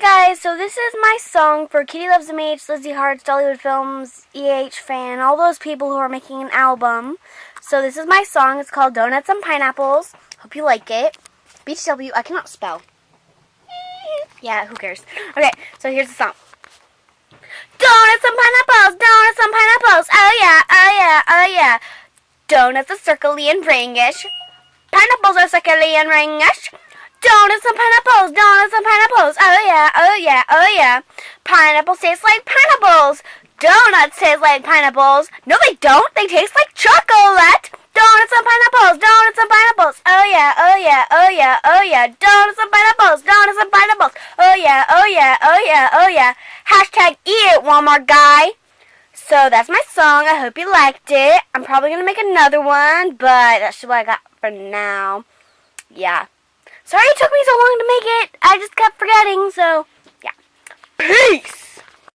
Guys, so this is my song for Kitty Loves MH, Lizzie Hearts, Dollywood Films, EH Fan, all those people who are making an album. So this is my song. It's called Donuts and Pineapples. Hope you like it. BTW, I cannot spell. Yeah, who cares? Okay, so here's the song. Donuts and pineapples, donuts and pineapples. Oh yeah, oh yeah, oh yeah. Donuts are circly and ringish. Pineapples are circly and ringish. Donuts and pineapples, donuts and pineapples. Oh yeah, oh yeah, oh yeah. Pineapples taste like pineapples. Donuts taste like pineapples. No, they don't. They taste like chocolate. Donuts and pineapples, donuts and pineapples. Oh yeah, oh yeah, oh yeah, oh yeah. Donuts and pineapples, donuts and pineapples. Oh yeah, oh yeah, oh yeah, oh yeah. Hashtag eat it, Walmart guy. So that's my song. I hope you liked it. I'm probably going to make another one, but that's what I got for now. Yeah. Sorry it took me so long to make it. I just kept forgetting, so!